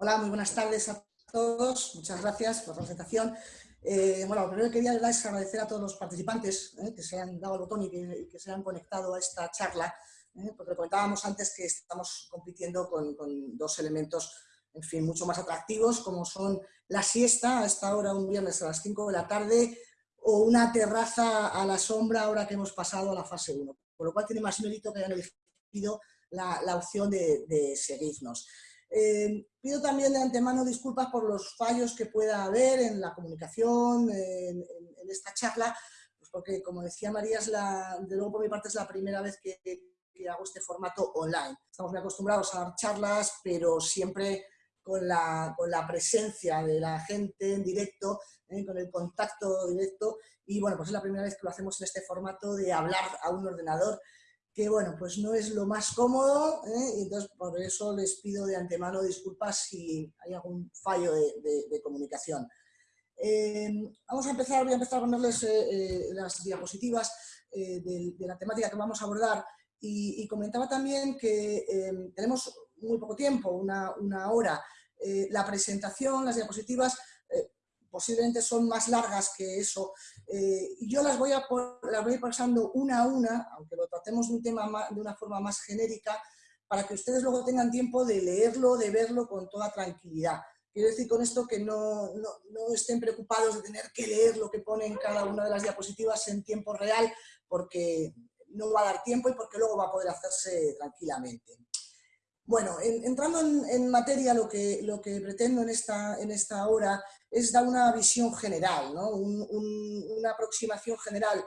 Hola, muy buenas tardes a todos. Muchas gracias por la presentación. Eh, bueno, lo primero que quería es agradecer a todos los participantes eh, que se han dado el botón y que, se han conectado a esta charla, eh, porque comentábamos antes que estamos compitiendo con, dos elementos, en fin, mucho más atractivos, como son la siesta a esta hora, un viernes a las 5 de la tarde, o una terraza a la sombra ahora que hemos pasado a la fase 1. Por lo cual tiene más mérito que hayan elegido la, opción de seguirnos. Eh, pido también de antemano disculpas por los fallos que pueda haber en la comunicación, en, esta charla, pues porque como decía María, es la, de luego por mi parte es la primera vez que, hago este formato online. Estamos muy acostumbrados a dar charlas, pero siempre con la, con la presencia de la gente en directo, ¿eh? con el contacto directo, y bueno, pues es la primera vez que lo hacemos en este formato de hablar a un ordenador que bueno, pues no es lo más cómodo, ¿eh? y entonces por eso les pido de antemano disculpas si hay algún fallo de, comunicación. Eh, vamos a empezar, voy a empezar a ponerles eh, las diapositivas de, la temática que vamos a abordar y, comentaba también que tenemos muy poco tiempo, una, una hora. la presentación, las diapositivas, posiblemente son más largas que eso, eh, y yo las voy, a las voy pasando una a una, aunque lo tratemos de un tema de una forma más genérica, para que ustedes luego tengan tiempo de leerlo, de verlo con toda tranquilidad. Quiero decir con esto que no, no, no, estén preocupados de tener que leer lo que pone en cada una de las diapositivas en tiempo real, porque no va a dar tiempo y porque luego va a poder hacerse tranquilamente. Bueno, entrando en, materia, lo que, lo que pretendo en esta, en esta hora es dar una visión general, una aproximación general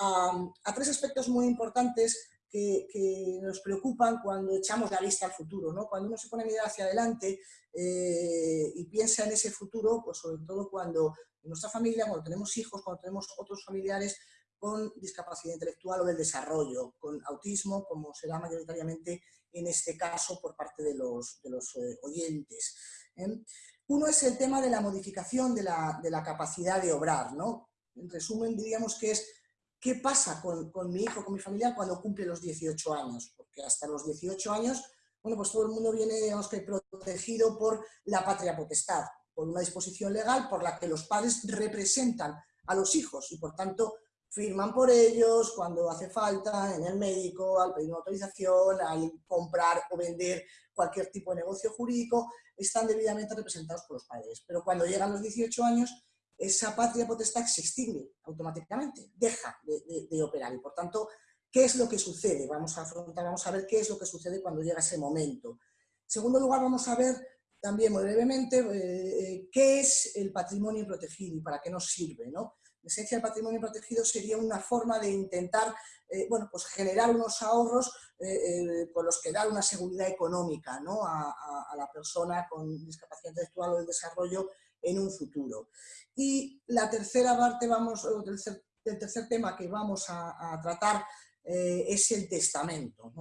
a, tres aspectos muy importantes que, nos preocupan cuando echamos la vista al futuro. Cuando uno se pone a mirar hacia adelante eh, y piensa en ese futuro, pues sobre todo cuando en nuestra familia, cuando tenemos hijos, cuando tenemos otros familiares con discapacidad intelectual o del desarrollo, con autismo, como se da mayoritariamente en este caso por parte de los, eh, oyentes. ¿eh? Uno es el tema de la modificación de la, capacidad de obrar. ¿no? En resumen, diríamos que es qué pasa con, mi hijo, con mi familia cuando cumple los 18 años, porque hasta los 18 años, bueno, pues todo el mundo viene, que protegido por la patria potestad, por una disposición legal por la que los padres representan a los hijos y por tanto firman por ellos cuando hace falta, en el médico, al pedir una autorización, al comprar o vender cualquier tipo de negocio jurídico, están debidamente representados por los padres. Pero cuando llegan los 18 años, esa patria potestad se extingue automáticamente, deja de, operar. Y por tanto, ¿qué es lo que sucede? Vamos a afrontar, vamos a ver qué es lo que sucede cuando llega ese momento. En segundo lugar, vamos a ver también muy brevemente eh, eh, qué es el patrimonio protegido y para qué nos sirve. ¿no? En esencia, el patrimonio protegido sería una forma de intentar eh, bueno, pues generar unos ahorros eh, eh, con los que dar una seguridad económica ¿no? a, la persona con discapacidad intelectual o el desarrollo en un futuro. Y la tercera parte, vamos, el tercer, el tercer tema que vamos a, tratar es el testamento.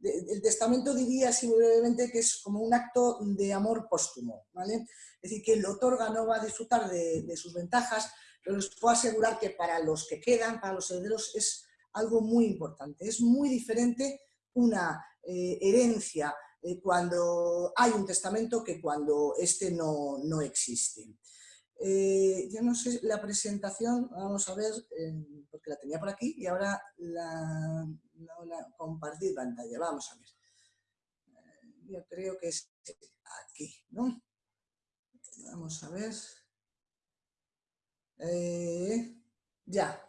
El testamento diría así brevemente que es como un acto de amor póstumo. ¿vale? Es decir, quien lo otorga no va a disfrutar de sus ventajas, pero les puedo asegurar que para los que quedan, para los herederos, es algo muy importante. Es muy diferente una eh, herencia eh, cuando hay un testamento que cuando este no, no existe. Eh, yo no sé, la presentación, vamos a ver, porque la tenía por aquí y ahora la, la compartir pantalla, vamos a ver. yo creo que es aquí, ¿no? Vamos a ver. Eh, ya.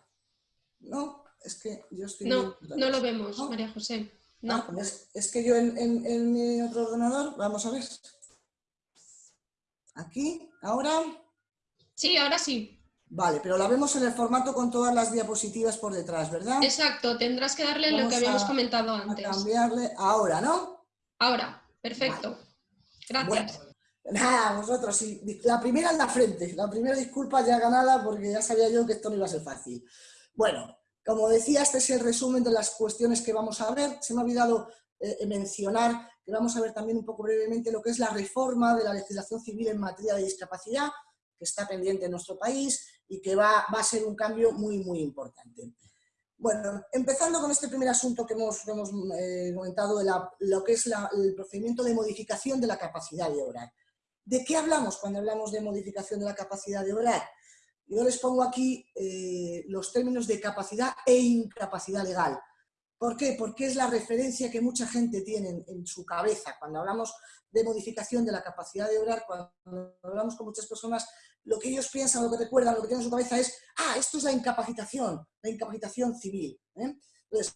No, es que yo estoy... No, no lo vemos, María José. No. Ah, pues es, que yo en, mi otro ordenador, vamos a ver. Aquí, ahora... Sí, ahora sí. Vale, pero la vemos en el formato con todas las diapositivas por detrás, ¿verdad? Exacto, tendrás que darle lo que habíamos comentado antes. cambiarle ahora, ¿no? Ahora, perfecto. Gracias. Nada, vosotros, sí. La primera en la frente, la primera disculpa ya ganada porque ya sabía yo que esto no iba a ser fácil. Bueno, como decía, este es el resumen de las cuestiones que vamos a ver. Se me ha olvidado eh, mencionar que vamos a ver también un poco brevemente lo que es la reforma de la legislación civil en materia de discapacidad, que está pendiente en nuestro país y que va, a ser un cambio muy, muy importante. Bueno, empezando con este primer asunto que hemos, hemos eh, comentado, de lo que es el procedimiento de modificación de la capacidad de obrar. ¿De qué hablamos cuando hablamos de modificación de la capacidad de obrar? Yo les pongo aquí eh, los términos de capacidad e incapacidad legal. ¿Por qué? Porque es la referencia que mucha gente tiene en, su cabeza. Cuando hablamos de modificación de la capacidad de obrar, cuando hablamos con muchas personas, lo que ellos piensan, lo que recuerdan, lo que tienen en su cabeza es, ah, esto es la incapacitación, la incapacitación civil. ¿eh? Entonces,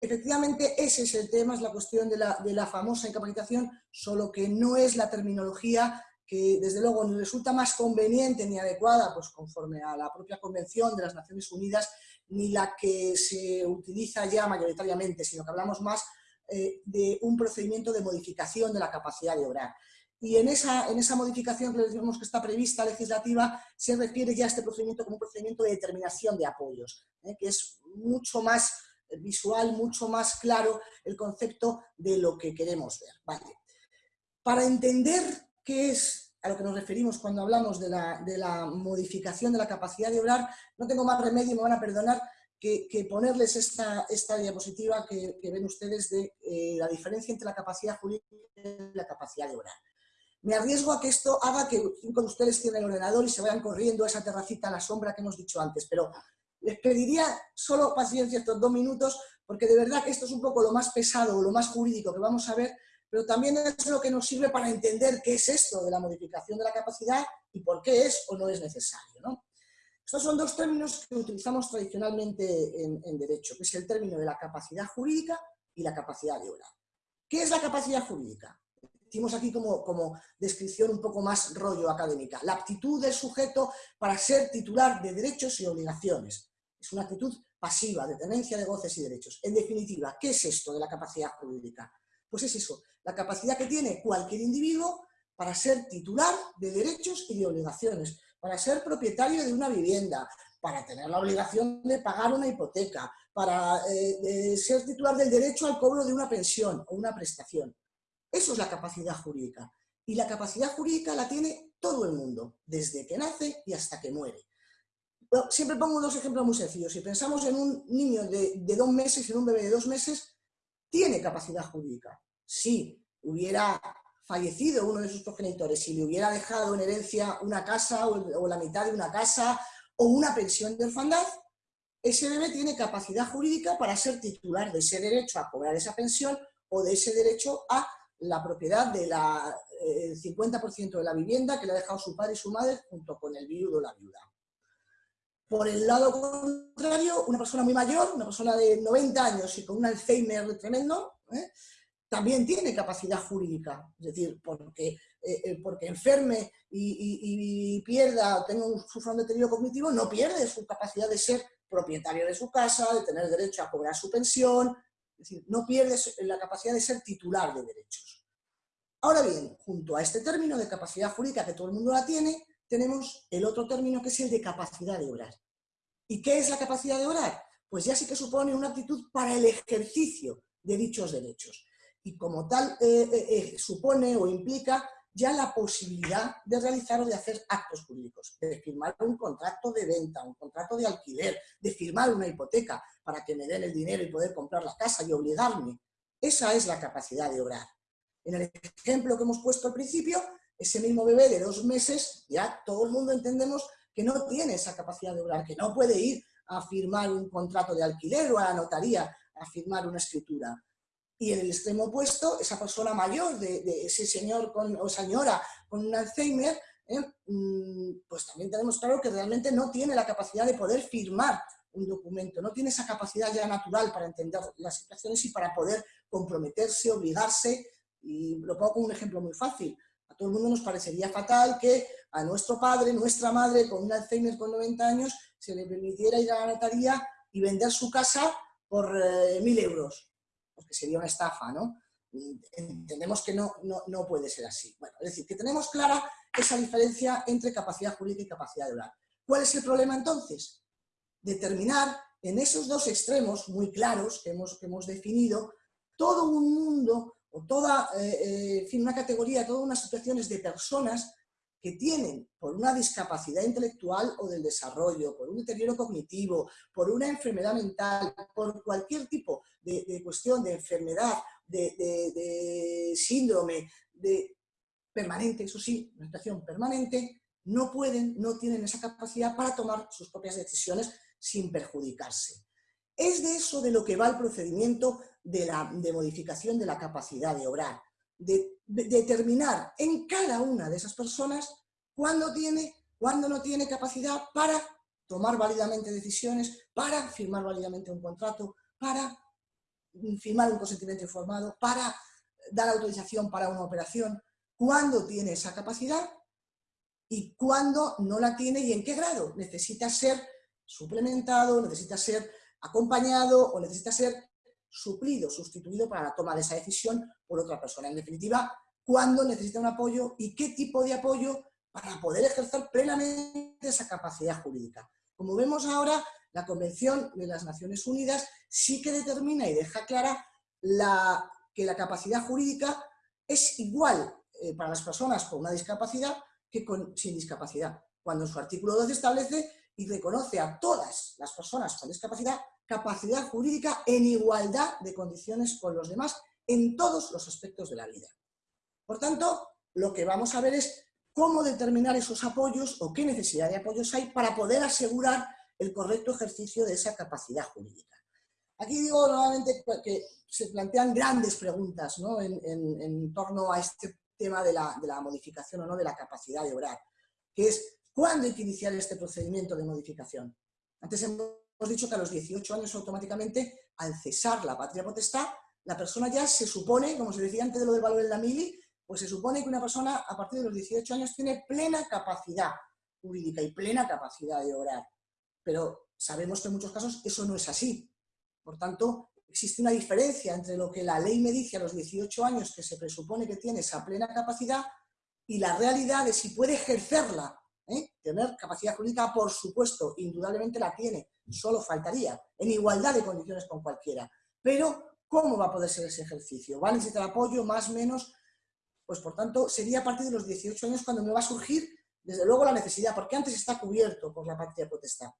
efectivamente ese es el tema, es la cuestión de la, de la famosa incapacitación, solo que no es la terminología que desde luego ni resulta más conveniente ni adecuada, pues conforme a la propia Convención de las Naciones Unidas, ni la que se utiliza ya mayoritariamente, sino que hablamos más eh, de un procedimiento de modificación de la capacidad de obrar. Y en esa, en esa modificación que decimos que está prevista legislativa, se refiere ya a este procedimiento como un procedimiento de determinación de apoyos, ¿eh? que es mucho más visual, mucho más claro el concepto de lo que queremos ver. Vale. Para entender qué es a lo que nos referimos cuando hablamos de la, modificación de la capacidad de obrar, no tengo más remedio, me van a perdonar, que, ponerles esta, esta diapositiva que, ven ustedes de eh, la diferencia entre la capacidad jurídica y la capacidad de obrar. Me arriesgo a que esto haga que cinco de ustedes tienen el ordenador y se vayan corriendo a esa terracita a la sombra que hemos dicho antes, pero les pediría solo paciencia estos dos minutos, porque de verdad que esto es un poco lo más pesado o lo más jurídico que vamos a ver, pero también es lo que nos sirve para entender qué es esto de la modificación de la capacidad y por qué es o no es necesario. ¿no? Estos son dos términos que utilizamos tradicionalmente en, derecho, que es el término de la capacidad jurídica y la capacidad de obra. ¿Qué es la capacidad jurídica? Decimos aquí como, como descripción un poco más rollo académica. La aptitud del sujeto para ser titular de derechos y obligaciones. Es una actitud pasiva, de tenencia de goces y derechos. En definitiva, ¿qué es esto de la capacidad jurídica? Pues es eso, la capacidad que tiene cualquier individuo para ser titular de derechos y de obligaciones, para ser propietario de una vivienda, para tener la obligación de pagar una hipoteca, para eh, ser titular del derecho al cobro de una pensión o una prestación. Eso es la capacidad jurídica. Y la capacidad jurídica la tiene todo el mundo, desde que nace y hasta que muere. Siempre pongo dos ejemplos muy sencillos. Si pensamos en un niño de, dos meses en un bebé de dos meses, tiene capacidad jurídica. Si hubiera fallecido uno de sus progenitores, si le hubiera dejado en herencia una casa o, la mitad de una casa o una pensión de orfandad, ese bebé tiene capacidad jurídica para ser titular de ese derecho a cobrar esa pensión o de ese derecho a la propiedad del 50% eh, de la vivienda que le ha dejado su padre y su madre junto con el viudo o la viuda. Por el lado contrario, una persona muy mayor, una persona de 90 años y con un Alzheimer tremendo, ¿eh? también tiene capacidad jurídica. Es decir, porque, eh, eh, porque enferme y, pierda, tenga un, sufra deterioro cognitivo, no pierde su capacidad de ser propietario de su casa, de tener derecho a cobrar su pensión, es decir, no pierde la capacidad de ser titular de derechos. Ahora bien, junto a este término de capacidad jurídica que todo el mundo la tiene, tenemos el otro término que es el de capacidad de orar. ¿Y qué es la capacidad de orar? Pues ya sí que supone una actitud para el ejercicio de dichos derechos. Y como tal eh, eh, eh, supone o implica ya la posibilidad de realizar o de hacer actos jurídicos, de firmar un contrato de venta, un contrato de alquiler, de firmar una hipoteca para que me den el dinero y poder comprar la casa y obligarme. Esa es la capacidad de orar. En el ejemplo que hemos puesto al principio, ese mismo bebé de dos meses, ya todo el mundo entendemos que no tiene esa capacidad de obrar, que no puede ir a firmar un contrato de alquiler o a la notaría a firmar una escritura. Y en el extremo opuesto, esa persona mayor, de, ese señor con, o señora con un Alzheimer, ¿eh? mm, pues también tenemos claro que realmente no tiene la capacidad de poder firmar un documento, no tiene esa capacidad ya natural para entender las situaciones y para poder comprometerse, obligarse, y lo pongo como un ejemplo muy fácil todo el mundo nos parecería fatal que a nuestro padre, nuestra madre, con un Alzheimer con 90 años, se le permitiera ir a la notaría y vender su casa por eh, mil euros, porque sería una estafa, ¿no? Entendemos que no, no, puede ser así. Bueno, es decir, que tenemos clara esa diferencia entre capacidad jurídica y capacidad de orar. ¿Cuál es el problema entonces? Determinar en esos dos extremos muy claros que hemos, que hemos definido todo un mundo o toda, eh, eh, fin, una categoría, todas unas situaciones de personas que tienen por una discapacidad intelectual o del desarrollo, por un deterioro cognitivo, por una enfermedad mental, por cualquier tipo de, cuestión de enfermedad, de, síndrome, de permanente, eso sí, una situación permanente, no pueden, no tienen esa capacidad para tomar sus propias decisiones sin perjudicarse. Es de eso de lo que va el procedimiento de, la, de modificación de la capacidad de obrar, de, determinar en cada una de esas personas cuándo tiene, cuándo no tiene capacidad para tomar válidamente decisiones, para firmar válidamente un contrato, para firmar un consentimiento informado, para dar autorización para una operación, cuándo tiene esa capacidad y cuándo no la tiene y en qué grado. Necesita ser suplementado, necesita ser acompañado o necesita ser suplido, sustituido para la toma de esa decisión por otra persona. En definitiva, cuándo necesita un apoyo y qué tipo de apoyo para poder ejercer plenamente esa capacidad jurídica. Como vemos ahora, la Convención de las Naciones Unidas sí que determina y deja clara la, que la capacidad jurídica es igual eh, para las personas con una discapacidad que con, sin discapacidad, cuando en su artículo 12 establece y reconoce a todas las personas con discapacidad capacidad jurídica en igualdad de condiciones con los demás en todos los aspectos de la vida. Por tanto, lo que vamos a ver es cómo determinar esos apoyos o qué necesidad de apoyos hay para poder asegurar el correcto ejercicio de esa capacidad jurídica. Aquí digo nuevamente que se plantean grandes preguntas en, torno a este tema de la, de la modificación o no de la capacidad de obrar, que es ¿cuándo hay que iniciar este procedimiento de modificación? Antes hemos dicho que a los 18 años automáticamente, al cesar la patria potestad, la persona ya se supone, como se decía antes de lo del valor de la mili, pues se supone que una persona a partir de los 18 años tiene plena capacidad jurídica y plena capacidad de obrar. Pero sabemos que en muchos casos eso no es así. Por tanto, existe una diferencia entre lo que la ley me dice a los 18 años, que se presupone que tiene esa plena capacidad, y la realidad de si puede ejercerla. ¿Eh? Tener capacidad jurídica, por supuesto, indudablemente la tiene, solo faltaría, en igualdad de condiciones con cualquiera. Pero, ¿cómo va a poder ser ese ejercicio? ¿Va a necesitar apoyo, más, menos? Pues, por tanto, sería a partir de los 18 años cuando me va a surgir, desde luego, la necesidad, porque antes está cubierto por la patria potestad.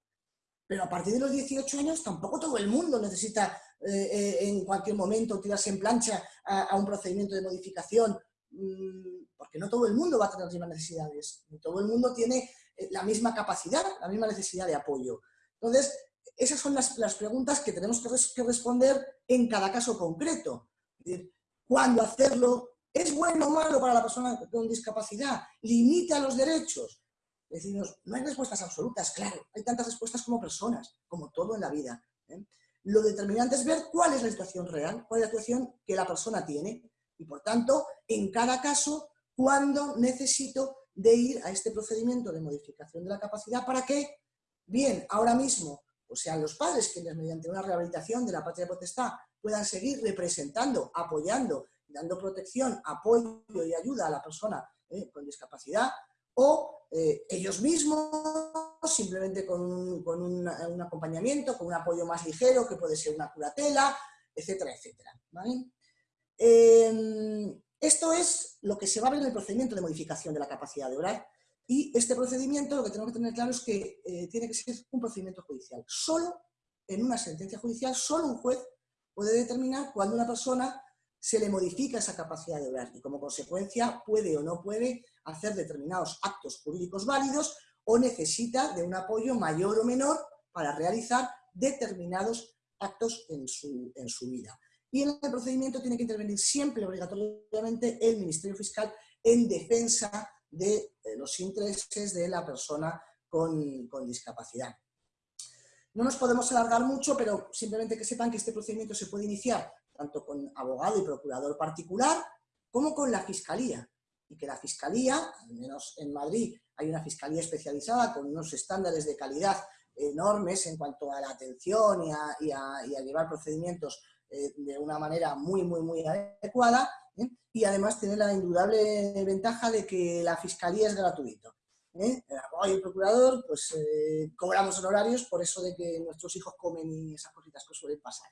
Pero a partir de los 18 años tampoco todo el mundo necesita eh, eh, en cualquier momento tirarse en plancha a, un procedimiento de modificación, mm, porque no todo el mundo va a tener las mismas necesidades, ni todo el mundo tiene eh, la misma capacidad, la misma necesidad de apoyo. Entonces, esas son las, preguntas que tenemos que, responder en cada caso concreto. ¿Cuándo hacerlo? ¿Es bueno o malo para la persona con discapacidad? ¿Limita los derechos? Decimos, no hay respuestas absolutas, claro, hay tantas respuestas como personas, como todo en la vida. ¿eh? Lo determinante es ver cuál es la situación real, cuál es la situación que la persona tiene y, por tanto, en cada caso, cuándo necesito de ir a este procedimiento de modificación de la capacidad para que, bien, ahora mismo, o sean los padres quienes mediante una rehabilitación de la patria potestad puedan seguir representando, apoyando, dando protección, apoyo y ayuda a la persona ¿eh? con discapacidad, o eh, ellos mismos, simplemente con, un, acompañamiento, con un apoyo más ligero, que puede ser una curatela, etcétera, etcétera. Em, esto es lo que se va a ver en el procedimiento de modificación de la capacidad de orar y este procedimiento lo que tenemos que tener claro es que eh, tiene que ser un procedimiento judicial. Solo en una sentencia judicial, solo un juez puede determinar cuando una persona se le modifica esa capacidad de obrar y como consecuencia puede o no puede hacer determinados actos jurídicos válidos o necesita de un apoyo mayor o menor para realizar determinados actos en su, en su vida. Y en el procedimiento tiene que intervenir siempre obligatoriamente el Ministerio Fiscal en defensa de los intereses de la persona con, con discapacidad. No nos podemos alargar mucho, pero simplemente que sepan que este procedimiento se puede iniciar tanto con abogado y procurador particular, como con la Fiscalía. Y que la Fiscalía, al menos en Madrid, hay una Fiscalía especializada con unos estándares de calidad enormes en cuanto a la atención y a, llevar procedimientos eh, de una manera muy, muy, muy adecuada. ¿eh? Y además tiene la indudable ventaja de que la Fiscalía es gratuito. ¿eh? El abogado y el procurador, pues cobramos honorarios por eso de que nuestros hijos comen y esas cositas que suelen pasar.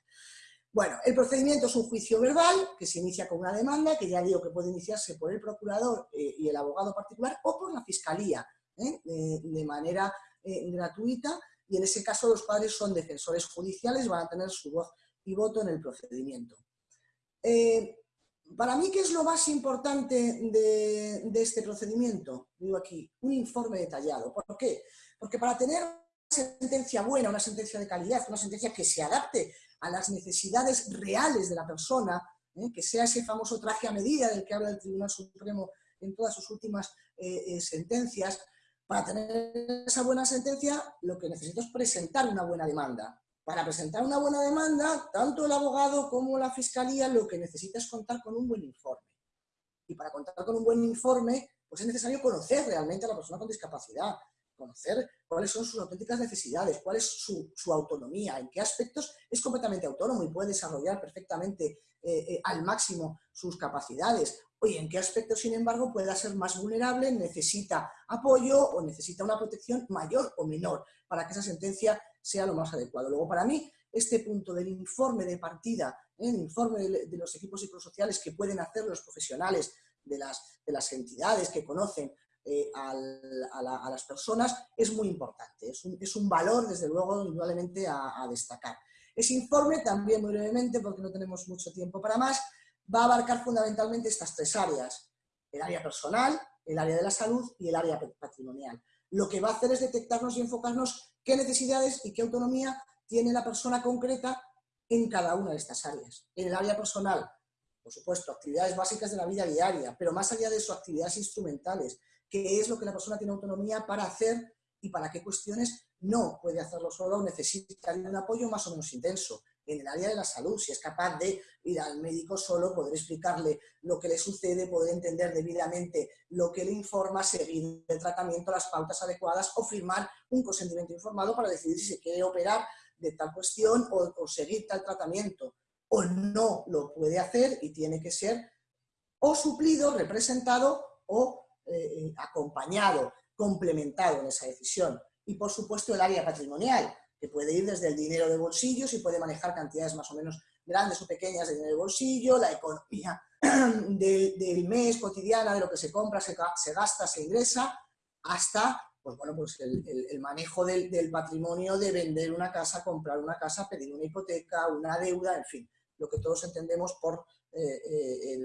Bueno, el procedimiento es un juicio verbal que se inicia con una demanda, que ya digo que puede iniciarse por el procurador eh, y el abogado particular o por la fiscalía, ¿eh? de, manera eh, gratuita, y en ese caso los padres son defensores judiciales, van a tener su voz y voto en el procedimiento. para mí, ¿qué es lo más importante de, este procedimiento? Digo aquí, un informe detallado. ¿Por qué? Porque para tener una sentencia buena, una sentencia de calidad, una sentencia que se adapte a las necesidades reales de la persona, ¿eh? que sea ese famoso traje a medida del que habla el Tribunal Supremo en todas sus últimas eh, eh, sentencias, para tener esa buena sentencia lo que necesito es presentar una buena demanda. Para presentar una buena demanda, tanto el abogado como la fiscalía lo que necesita es contar con un buen informe. Y para contar con un buen informe, pues es necesario conocer realmente a la persona con discapacidad, conocer cuáles son sus auténticas necesidades, cuál es su, autonomía, en qué aspectos es completamente autónomo y puede desarrollar perfectamente eh, al máximo sus capacidades, Oye, ¿en qué aspecto, sin embargo, pueda ser más vulnerable, necesita apoyo o necesita una protección mayor o menor para que esa sentencia sea lo más adecuado? Luego, para mí, este punto del informe de partida, ¿eh? el informe de, los equipos psicosociales que pueden hacer los profesionales de las, de las entidades que conocen eh, a, las personas, es muy importante. Es un, valor, desde luego, indudablemente a, a destacar. Ese informe, también muy brevemente, porque no tenemos mucho tiempo para más, va a abarcar fundamentalmente estas tres áreas, el área personal, el área de la salud y el área patrimonial. Lo que va a hacer es detectarnos y enfocarnos qué necesidades y qué autonomía tiene la persona concreta en cada una de estas áreas. En el área personal, por supuesto, actividades básicas de la vida diaria, pero más allá de eso, actividades instrumentales, qué es lo que la persona tiene autonomía para hacer y para qué cuestiones no puede hacerlo solo o necesita un apoyo más o menos intenso en el área de la salud, si es capaz de ir al médico solo, poder explicarle lo que le sucede, poder entender debidamente lo que le informa, seguir el tratamiento, las pautas adecuadas o firmar un consentimiento informado para decidir si se quiere operar de tal cuestión o, seguir tal tratamiento. O no lo puede hacer y tiene que ser o suplido, representado o eh, eh, acompañado, complementado en esa decisión. Y por supuesto el área patrimonial, que puede ir desde el dinero de bolsillo, si puede manejar cantidades más o menos grandes o pequeñas de dinero de bolsillo, la economía del mes, cotidiana, de lo que se compra, se, gasta, se ingresa, hasta pues bueno, pues el, manejo del, patrimonio de vender una casa, comprar una casa, pedir una hipoteca, una deuda, en fin, lo que todos entendemos por eh, eh,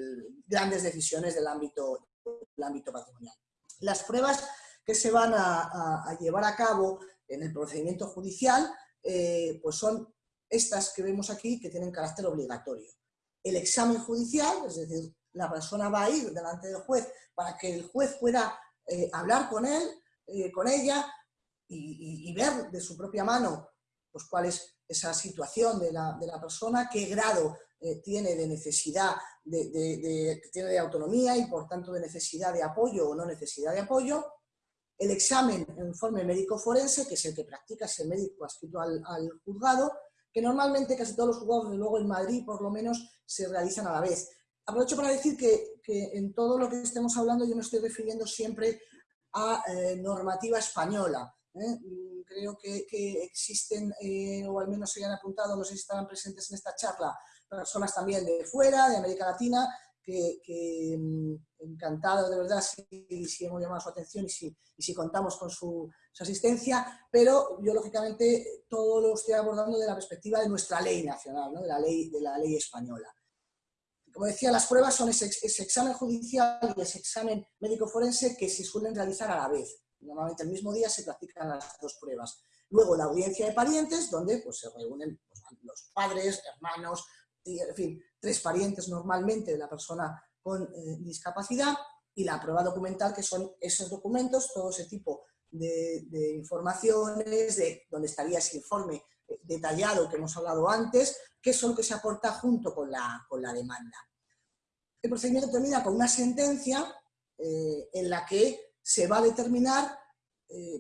grandes decisiones del ámbito, del ámbito patrimonial. Las pruebas que se van a llevar a cabo en el procedimiento judicial, eh, pues son estas que vemos aquí que tienen carácter obligatorio. El examen judicial, es decir, la persona va a ir delante del juez para que el juez pueda eh, hablar con él, eh, con ella y, ver de su propia mano pues, cuál es esa situación de la, persona, qué grado tiene de necesidad, de, tiene de autonomía y por tanto de necesidad de apoyo o no necesidad de apoyo, el examen en informe médico forense, que es el que practica ese médico adscrito al, juzgado, que normalmente casi todos los juzgados, luego en Madrid por lo menos, se realizan a la vez. Aprovecho para decir que, en todo lo que estemos hablando yo me estoy refiriendo siempre a eh, normativa española. ¿eh? Creo que, existen, eh, o al menos se han apuntado, no sé si estarán presentes en esta charla, personas también de fuera, de América Latina, mm, encantado de verdad si, hemos llamado su atención y si, si contamos con su, asistencia, pero yo lógicamente todo lo estoy abordando de la perspectiva de nuestra ley nacional, de, la ley, de la ley española. Como decía, las pruebas son ese, examen judicial y ese examen médico forense que se suelen realizar a la vez. Normalmente el mismo día se practican las dos pruebas. Luego la audiencia de parientes, donde pues, se reúnen pues, los padres, hermanos, en fin, tres parientes normalmente de la persona con eh, discapacidad y la prueba documental, que son esos documentos, todo ese tipo de, informaciones, de donde estaría ese informe eh, detallado que hemos hablado antes, que son lo que se aporta junto con la, con la demanda. El procedimiento termina con una sentencia eh, en la que se va a determinar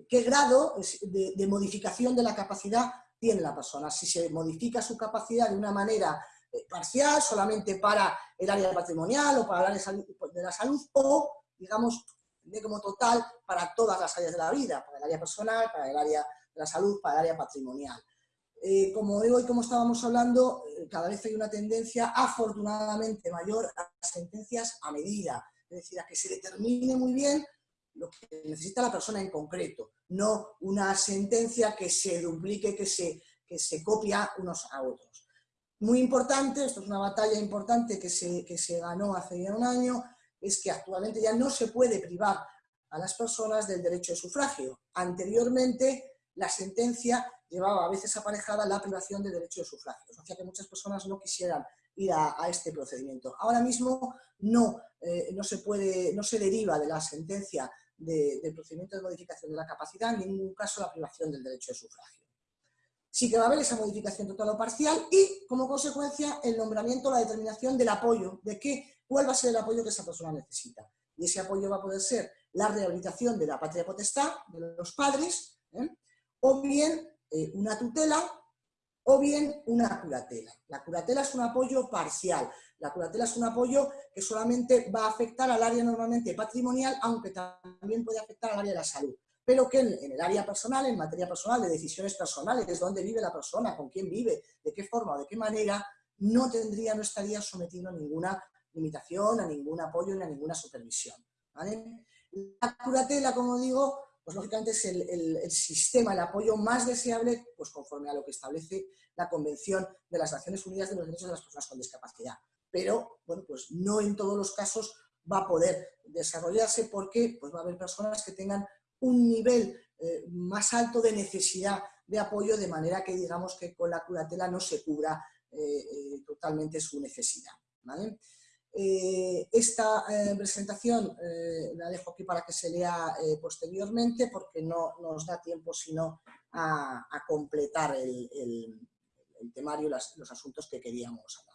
qué grado de, modificación de la capacidad tiene la persona. Si se modifica su capacidad de una manera parcial, solamente para el área patrimonial o para el área de la salud, o, digamos, como total para todas las áreas de la vida, para el área personal, para el área de la salud, para el área patrimonial. Eh, como digo y como estábamos hablando, eh, cada vez hay una tendencia afortunadamente mayor a las sentencias a medida, es decir, a que se determine muy bien lo que necesita la persona en concreto, no una sentencia que se duplique, que se, que se copia unos a otros. Muy importante, esto es una batalla importante que se, que se ganó hace ya un año, es que actualmente ya no se puede privar a las personas del derecho de sufragio. Anteriormente, la sentencia llevaba a veces aparejada la privación del derecho de sufragio, o sea que muchas personas no quisieran ir a, este procedimiento. Ahora mismo no, eh, no, se puede, no se deriva de la sentencia del procedimiento de modificación de la capacidad, en ningún caso la privación del derecho de sufragio. Sí que va a haber esa modificación total o parcial y, como consecuencia, el nombramiento, la determinación del apoyo, de qué, cuál va a ser el apoyo que esa persona necesita. Y ese apoyo va a poder ser la rehabilitación de la patria potestad, de los padres, ¿eh? o bien eh, una tutela, o bien una curatela. La curatela es un apoyo parcial. La curatela es un apoyo que solamente va a afectar al área normalmente patrimonial, aunque también puede afectar al área de la salud. Pero que en, el área personal, en materia personal, de decisiones personales, dónde vive la persona, con quién vive, de qué forma o de qué manera, no tendría, no estaría sometido a ninguna limitación, a ningún apoyo ni a ninguna supervisión. La curatela, como digo, pues lógicamente es el, sistema, el apoyo más deseable, pues conforme a lo que establece la Convención de las Naciones Unidas de los Derechos de las Personas con Discapacidad. Pero, bueno, pues no en todos los casos va a poder desarrollarse porque pues, va a haber personas que tengan un nivel eh, más alto de necesidad de apoyo, de manera que digamos que con la curatela no se cubra eh, eh, totalmente su necesidad. Esta presentación la dejo aquí para que se lea posteriormente porque no nos da tiempo sino a, completar el, temario, los asuntos que queríamos hablar.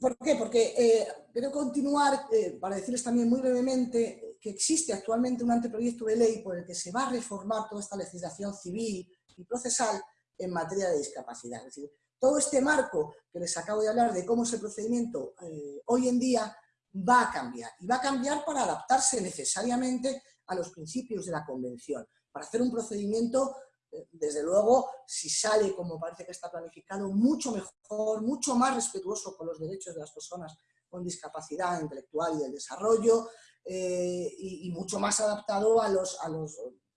¿Por qué? Porque quiero continuar para decirles también muy brevemente que existe actualmente un anteproyecto de ley por el que se va a reformar toda esta legislación civil y procesal en materia de discapacidad. Es decir, todo este marco que les acabo de hablar de cómo es el procedimiento eh, hoy en día va a cambiar. Y va a cambiar para adaptarse necesariamente a los principios de la Convención. Para hacer un procedimiento, eh, desde luego, si sale como parece que está planificado, mucho mejor, mucho más respetuoso con los derechos de las personas con discapacidad intelectual y del desarrollo, eh, y, mucho más adaptado a los,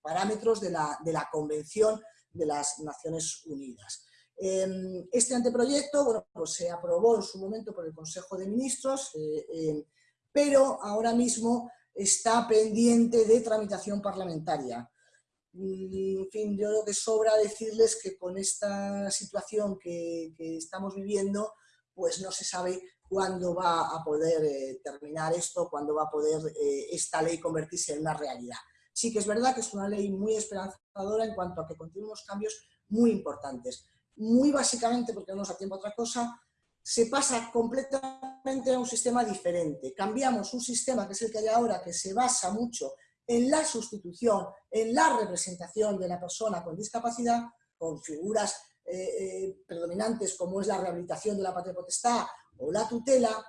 parámetros de la, Convención de las Naciones Unidas. Em, este anteproyecto pues se aprobó en su momento por el Consejo de Ministros, eh, em, pero ahora mismo está pendiente de tramitación parlamentaria. Mm, en fin, yo creo que sobra decirles que con esta situación que, estamos viviendo, pues no se sabe cuándo va a poder eh, terminar esto, cuándo va a poder eh, esta ley convertirse en una realidad. Sí que es verdad que es una ley muy esperanzadora en cuanto a que contiene unos cambios muy importantes muy básicamente, porque no nos da tiempo a otra cosa, se pasa completamente a un sistema diferente. Cambiamos un sistema que es el que hay ahora, que se basa mucho en la sustitución, en la representación de la persona con discapacidad, con figuras eh, eh, predominantes como es la rehabilitación de la patria potestad o la tutela,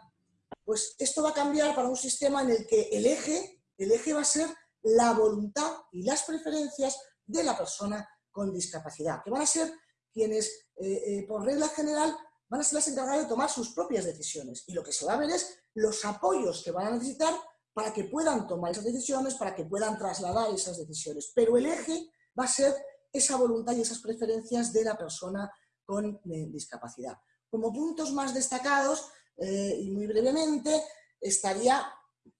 pues esto va a cambiar para un sistema en el que el eje, el eje va a ser la voluntad y las preferencias de la persona con discapacidad, que van a ser quienes, eh, por regla general, van a ser las encargadas de tomar sus propias decisiones. Y lo que se va a ver es los apoyos que van a necesitar para que puedan tomar esas decisiones, para que puedan trasladar esas decisiones. Pero el eje va a ser esa voluntad y esas preferencias de la persona con eh, discapacidad. Como puntos más destacados, y muy brevemente, estaría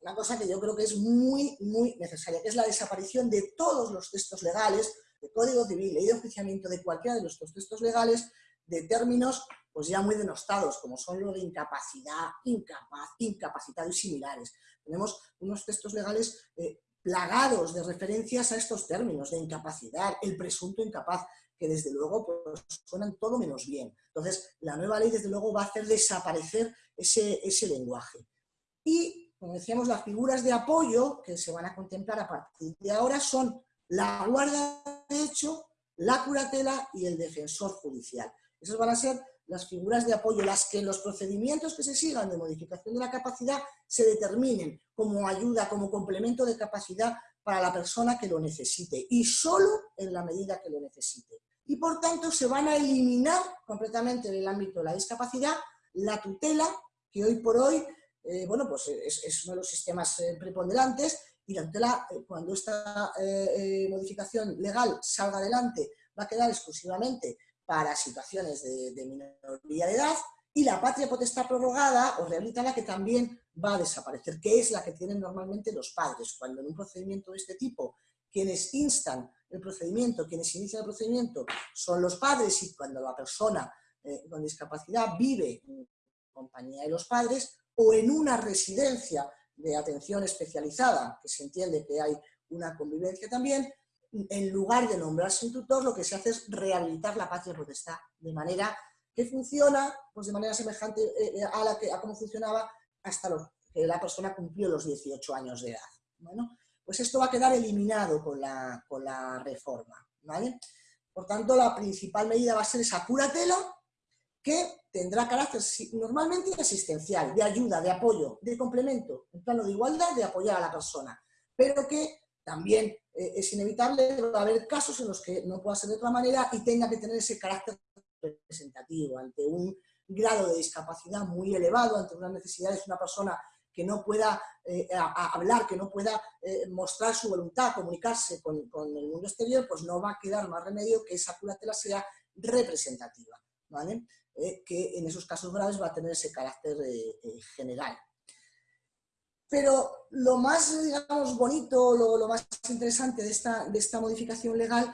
una cosa que yo creo que es muy, muy necesaria, que es la desaparición de todos los textos legales de Código Civil, ley de oficiamiento de cualquiera de nuestros textos legales, de términos pues ya muy denostados, como son lo de incapacidad, incapaz, incapacitado y similares. Tenemos unos textos legales eh, plagados de referencias a estos términos, de incapacidad, el presunto incapaz, que desde luego pues, suenan todo menos bien. Entonces, la nueva ley desde luego va a hacer desaparecer ese, ese lenguaje. Y, como decíamos, las figuras de apoyo que se van a contemplar a partir de ahora son la guarda de hecho, la curatela y el defensor judicial. Esas van a ser las figuras de apoyo, las que los procedimientos que se sigan de modificación de la capacidad se determinen como ayuda, como complemento de capacidad para la persona que lo necesite y solo en la medida que lo necesite. Y por tanto se van a eliminar completamente del ámbito de la discapacidad la tutela, que hoy por hoy eh, bueno, pues es, uno de los sistemas eh, preponderantes y la tutela, eh, cuando esta modificación legal salga adelante, va a quedar exclusivamente para situaciones de, minoría de edad, y la patria potestad prorrogada o rehabilitada que también va a desaparecer, que es la que tienen normalmente los padres. Cuando en un procedimiento de este tipo, quienes instan el procedimiento, quienes inician el procedimiento son los padres y cuando la persona eh, con discapacidad vive en compañía de los padres o en una residencia de atención especializada, que se entiende que hay una convivencia también, en lugar de nombrarse un tutor, lo que se hace es rehabilitar la patria potestad, de manera que funciona pues de manera semejante eh, eh, a, la que, a cómo funcionaba hasta que la persona cumplió los 18 años de edad. Bueno, pues esto va a quedar eliminado con la, con la reforma. ¿vale? Por tanto, la principal medida va a ser esa curatela que tendrá carácter normalmente asistencial, de ayuda, de apoyo, de complemento, en plano de igualdad, de apoyar a la persona, pero que también eh, es inevitable, va a haber casos en los que no pueda ser de otra manera y tenga que tener ese carácter representativo, ante un grado de discapacidad muy elevado, ante unas necesidades de una persona que no pueda eh, hablar, que no pueda eh, mostrar su voluntad, comunicarse con, el mundo exterior, pues no va a quedar más remedio que esa curatela sea representativa, ¿vale? Que en esos casos graves va a tener ese carácter general. Pero lo más, digamos, bonito, lo, lo más interesante de esta, de esta modificación legal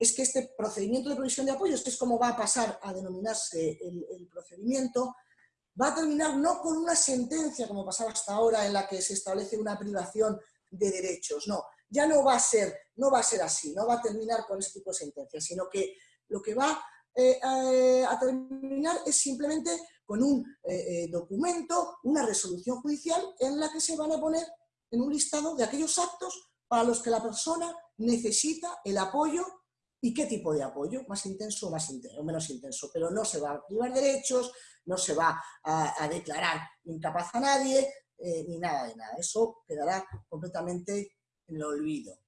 es que este procedimiento de provisión de apoyos, que es como va a pasar a denominarse el, procedimiento, va a terminar no con una sentencia, como pasaba hasta ahora, en la que se establece una privación de derechos, no, ya no va a ser, no va a ser así, no va a terminar con ese tipo de sentencia, sino que lo que va eh, a, terminar es simplemente con un eh, eh, documento, una resolución judicial en la que se van a poner en un listado de aquellos actos para los que la persona necesita el apoyo ¿Y qué tipo de apoyo? ¿Más intenso o, más intenso, menos intenso? Pero no se va a privar derechos, no se va a, declarar incapaz a nadie, eh, ni nada de nada. Eso quedará completamente en el olvido.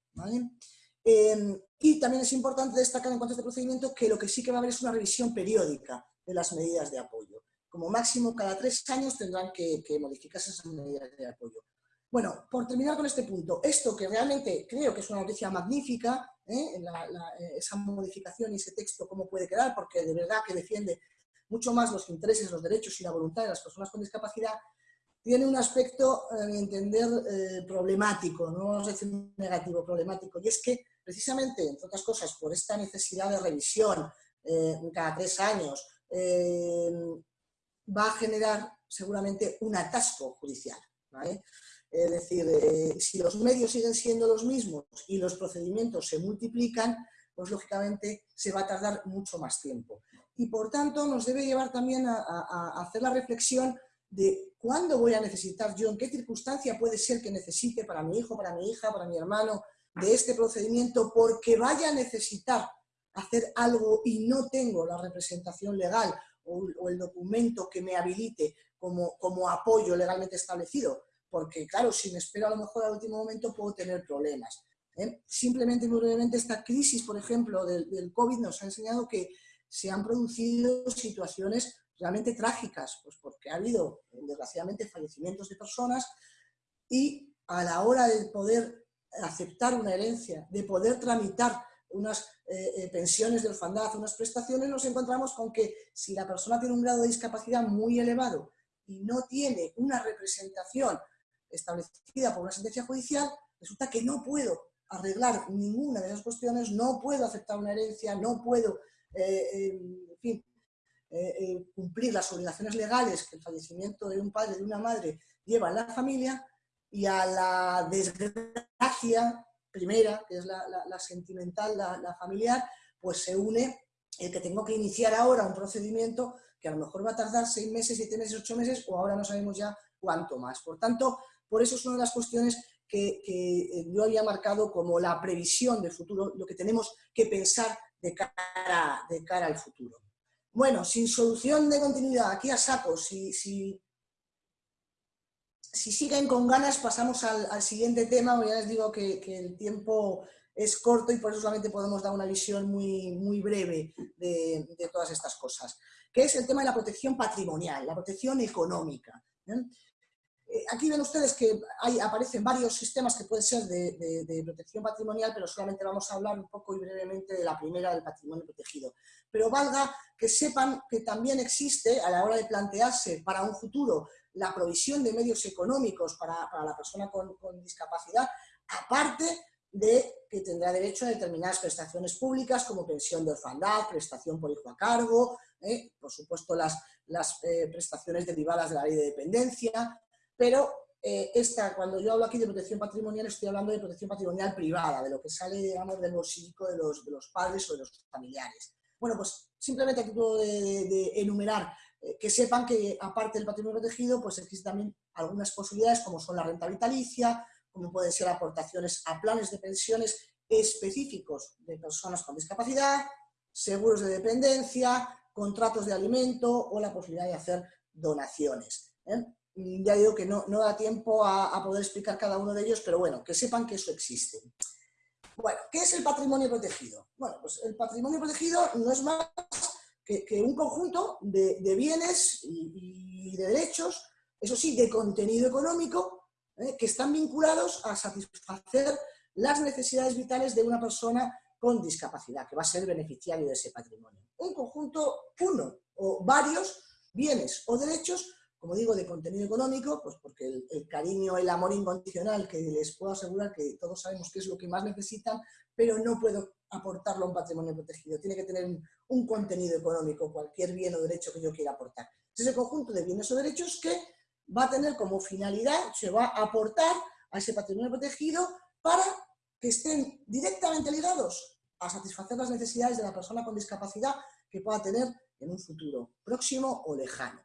Em, y también es importante destacar en cuanto a este procedimiento que lo que sí que va a haber es una revisión periódica de las medidas de apoyo. Como máximo cada tres años tendrán que, que modificarse esas medidas de apoyo. Bueno, por terminar con este punto, esto que realmente creo que es una noticia magnífica, ¿eh? Eh, esa modificación y ese texto, cómo puede quedar, porque de verdad que defiende mucho más los intereses, los derechos y la voluntad de las personas con discapacidad, tiene un aspecto, a mi entender, eh, problemático, no vamos a decir negativo, problemático, y es que precisamente, entre otras cosas, por esta necesidad de revisión cada tres años, va a generar seguramente un atasco judicial. Es decir, eh, si los medios siguen siendo los mismos y los procedimientos se multiplican, pues lógicamente se va a tardar mucho más tiempo. Y por tanto nos debe llevar también a, hacer la reflexión de cuándo voy a necesitar yo, en qué circunstancia puede ser que necesite para mi hijo, para mi hija, para mi hermano, de este procedimiento, porque vaya a necesitar hacer algo y no tengo la representación legal o, el documento que me habilite como, como apoyo legalmente establecido porque claro, si me espero a lo mejor al último momento puedo tener problemas. ¿eh? Simplemente, muy brevemente, esta crisis, por ejemplo, del, COVID nos ha enseñado que se han producido situaciones realmente trágicas, pues porque ha habido, desgraciadamente, fallecimientos de personas y a la hora de poder aceptar una herencia, de poder tramitar unas eh, eh, pensiones de orfandad, unas prestaciones, nos encontramos con que si la persona tiene un grado de discapacidad muy elevado y no tiene una representación establecida por una sentencia judicial, resulta que no puedo arreglar ninguna de esas cuestiones, no puedo aceptar una herencia, no puedo, eh, en fin, cumplir las obligaciones legales que el fallecimiento de un padre, de una madre, lleva a la familia, y a la desgracia primera, que es la, sentimental, la, familiar, pues se une el que tengo que iniciar ahora un procedimiento que a lo mejor va a tardar seis meses, siete meses, ocho meses, o ahora no sabemos ya cuánto más. Por tanto, por eso es una de las cuestiones que, eh, yo había marcado como la previsión del futuro, lo que tenemos que pensar de cara, de cara al futuro. Bueno, sin solución de continuidad, aquí a saco, si, siguen con ganas pasamos al, siguiente tema, ya les digo que, el tiempo es corto y por eso solamente podemos dar una visión muy, muy breve de, todas estas cosas, que es el tema de la protección patrimonial, la protección económica. Eh, aquí ven ustedes que aparecen varios sistemas que pueden ser de, protección patrimonial, pero solamente vamos a hablar un poco y brevemente de la primera, del patrimonio protegido. Pero valga que sepan que también existe, a la hora de plantearse para un futuro, la provisión de medios económicos para, la persona con, discapacidad, aparte de que tendrá derecho a determinadas prestaciones públicas como pensión de orfandad, prestación por hijo a cargo, eh, por supuesto las, las eh, prestaciones derivadas de la ley de dependencia, pero eh, esta, cuando yo hablo aquí de protección patrimonial, estoy hablando de protección patrimonial privada, de lo que sale, digamos, del bolsillo de los, de los padres o de los familiares. Bueno, pues simplemente a título de, enumerar, eh, que sepan que aparte del patrimonio protegido, pues existen también algunas posibilidades como son la renta vitalicia, como pueden ser aportaciones a planes de pensiones específicos de personas con discapacidad, seguros de dependencia, contratos de alimento o la posibilidad de hacer donaciones. ¿eh? ya digo que no, da tiempo a, poder explicar cada uno de ellos, pero bueno, que sepan que eso existe. Bueno, ¿qué es el patrimonio protegido? Bueno, pues el patrimonio protegido no es más que, un conjunto de, bienes y, de derechos, eso sí, de contenido económico, ¿eh? que están vinculados a satisfacer las necesidades vitales de una persona con discapacidad, que va a ser beneficiario de ese patrimonio. Un conjunto, uno o varios bienes o derechos como digo, de contenido económico, pues porque el, cariño, el amor incondicional, que les puedo asegurar que todos sabemos que es lo que más necesitan, pero no puedo aportarlo a un patrimonio protegido. Tiene que tener un, contenido económico, cualquier bien o derecho que yo quiera aportar. Es ese conjunto de bienes o derechos que va a tener como finalidad, se va a aportar a ese patrimonio protegido para que estén directamente ligados a satisfacer las necesidades de la persona con discapacidad que pueda tener en un futuro próximo o lejano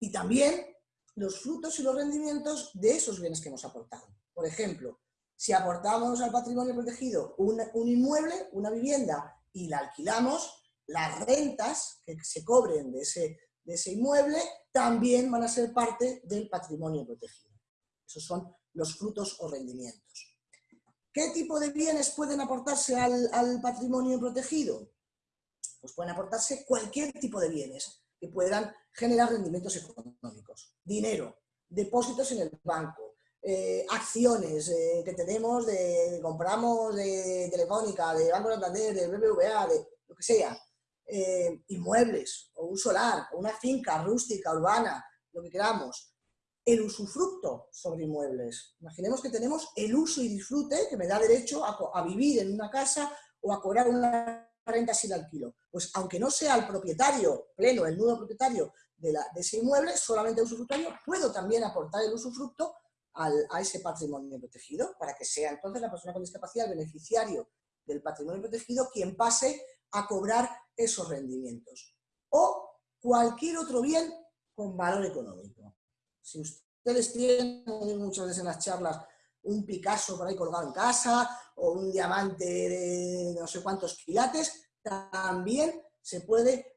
y también los frutos y los rendimientos de esos bienes que hemos aportado. Por ejemplo, si aportamos al patrimonio protegido un, inmueble, una vivienda, y la alquilamos, las rentas que se cobren de ese, de ese inmueble también van a ser parte del patrimonio protegido. Esos son los frutos o rendimientos. ¿Qué tipo de bienes pueden aportarse al, al patrimonio protegido? Pues pueden aportarse cualquier tipo de bienes puedan generar rendimientos económicos. Dinero, depósitos en el banco, eh, acciones eh, que tenemos, de, compramos de Telefónica, de Banco Santander, de BBVA, de lo que sea, eh, inmuebles, o un solar, o una finca rústica, urbana, lo que queramos, el usufructo sobre inmuebles. Imaginemos que tenemos el uso y disfrute que me da derecho a, a vivir en una casa o a cobrar una renta sin alquilo. Pues aunque no sea el propietario pleno, el nudo propietario de, ese inmueble, solamente el usufructuario, puedo también aportar el usufructo a ese patrimonio protegido, para que sea entonces la persona con discapacidad, el beneficiario del patrimonio protegido, quien pase a cobrar esos rendimientos. O cualquier otro bien con valor económico. Si ustedes tienen, muchas veces en las charlas, un Picasso por ahí colgado en casa, o un diamante de no sé cuántos quilates, también se puede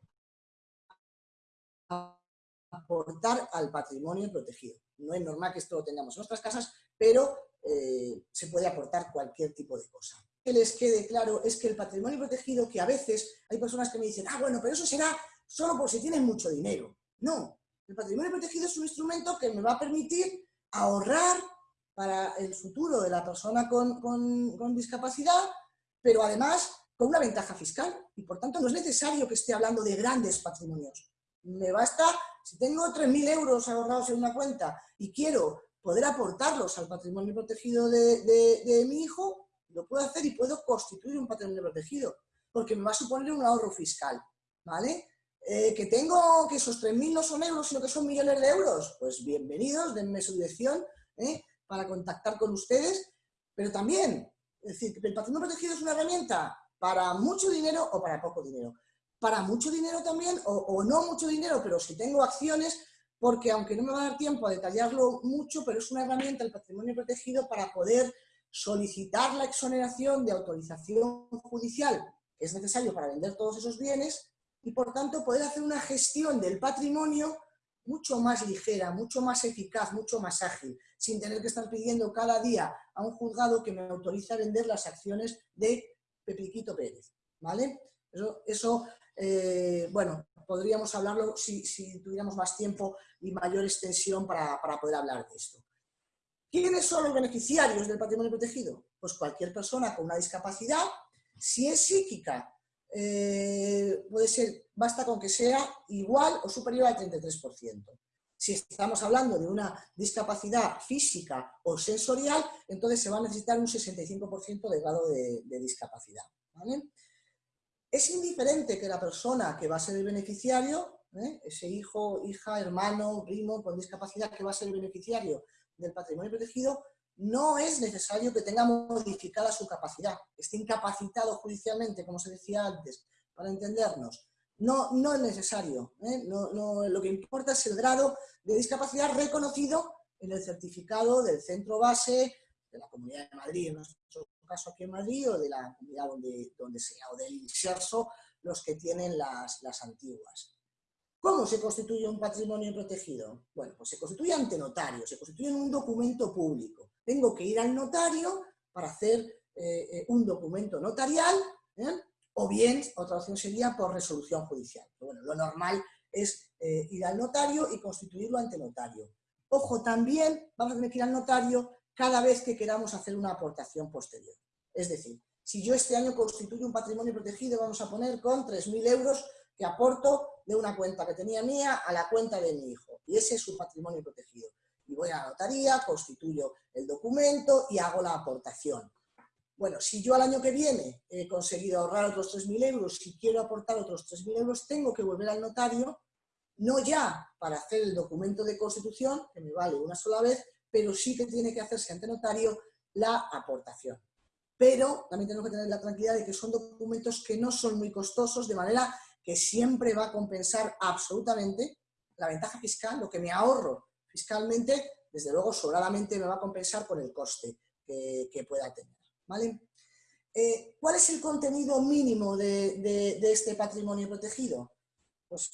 aportar al patrimonio protegido. No es normal que esto lo tengamos en nuestras casas, pero eh, se puede aportar cualquier tipo de cosa. Que les quede claro es que el patrimonio protegido, que a veces hay personas que me dicen, ah, bueno, pero eso será solo por si tienen mucho dinero. No, el patrimonio protegido es un instrumento que me va a permitir ahorrar para el futuro de la persona con, discapacidad, pero además con una ventaja fiscal y por tanto no es necesario que esté hablando de grandes patrimonios. Me basta, si tengo 3.000 euros ahorrados en una cuenta y quiero poder aportarlos al patrimonio protegido de, mi hijo, lo puedo hacer y puedo constituir un patrimonio protegido, porque me va a suponer un ahorro fiscal, ¿vale? Eh, que tengo que esos 3.000 no son euros, sino que son millones de euros, pues bienvenidos, denme su dirección, ¿eh? Para contactar con ustedes, pero también, es decir, el patrimonio protegido es una herramienta para mucho dinero o para poco dinero. Para mucho dinero también, o, no mucho dinero, pero si tengo acciones, porque aunque no me va a dar tiempo a detallarlo mucho, pero es una herramienta el patrimonio protegido para poder solicitar la exoneración de autorización judicial que es necesario para vender todos esos bienes y por tanto poder hacer una gestión del patrimonio mucho más ligera, mucho más eficaz, mucho más ágil, sin tener que estar pidiendo cada día a un juzgado que me autorice a vender las acciones de Pepiquito Pérez. ¿vale? Eso, eh, bueno, podríamos hablarlo si, tuviéramos más tiempo y mayor extensión para, poder hablar de esto. ¿Quiénes son los beneficiarios del patrimonio protegido? Pues cualquier persona con una discapacidad, si es psíquica, eh, puede ser, basta con que sea igual o superior al 33%. Si estamos hablando de una discapacidad física o sensorial, entonces se va a necesitar un 65% de grado de, discapacidad. Es indiferente que la persona que va a ser el beneficiario, ¿eh? ese hijo, hija, hermano, primo con discapacidad que va a ser el beneficiario del patrimonio protegido, no es necesario que tenga modificada su capacidad, esté incapacitado judicialmente, como se decía antes, para entendernos. No, no es necesario, ¿eh? lo que importa es el grado de discapacidad reconocido en el certificado del centro base de la Comunidad de Madrid, en nuestro caso aquí en Madrid, o de la comunidad donde, donde sea, o del INSERSO, los que tienen las, las antiguas. ¿Cómo se constituye un patrimonio protegido? Bueno, pues se constituye ante notario, se constituye en un documento público. Tengo que ir al notario para hacer eh, eh, un documento notarial. O bien, otra opción sería por resolución judicial. bueno, lo normal es ir al notario y constituirlo ante notario. Ojo, también vamos a tener que ir al notario cada vez que queramos hacer una aportación posterior. Es decir, si yo este año constituyo un patrimonio protegido, vamos a poner con 3.000 euros que aporto de una cuenta que tenía mía a la cuenta de mi hijo. Y ese es su patrimonio protegido. Y voy a la notaría, constituyo el documento y hago la aportación. Bueno, si yo al año que viene he conseguido ahorrar otros 3.000 euros, si quiero aportar otros 3.000 euros, tengo que volver al notario, no ya para hacer el documento de constitución, que me vale una sola vez, pero sí que tiene que hacerse ante notario la aportación. Pero también tenemos que tener la tranquilidad de que son documentos que no son muy costosos, de manera que siempre va a compensar absolutamente la ventaja fiscal, lo que me ahorro fiscalmente, desde luego sobradamente me va a compensar con el coste que, pueda tener. ¿Vale? Eh, ¿Cuál es el contenido mínimo de, este patrimonio protegido? Pues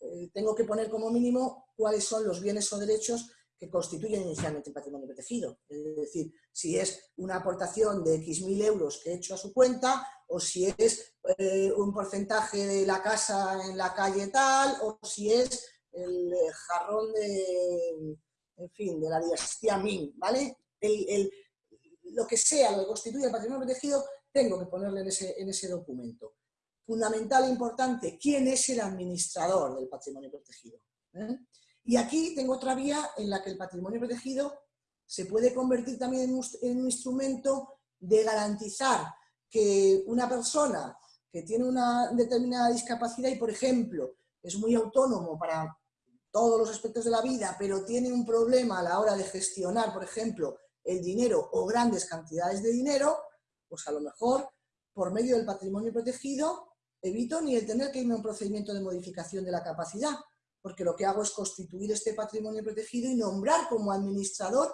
eh, tengo que poner como mínimo cuáles son los bienes o derechos que constituyen inicialmente el patrimonio protegido. Es decir, si es una aportación de X mil euros que he hecho a su cuenta, o si es eh, un porcentaje de la casa en la calle tal, o si es el jarrón de, en fin, de la dinastía Ming, ¿vale? Lo que sea, lo que constituye el patrimonio protegido, tengo que ponerle en ese, en ese documento. Fundamental e importante, ¿quién es el administrador del patrimonio protegido? ¿Eh? Y aquí tengo otra vía en la que el patrimonio protegido se puede convertir también en un, instrumento de garantizar que una persona que tiene una determinada discapacidad y, por ejemplo, es muy autónomo para todos los aspectos de la vida, pero tiene un problema a la hora de gestionar, por ejemplo, el dinero o grandes cantidades de dinero, pues a lo mejor, por medio del patrimonio protegido, evito ni el tener que irme a un procedimiento de modificación de la capacidad, porque lo que hago es constituir este patrimonio protegido y nombrar como administrador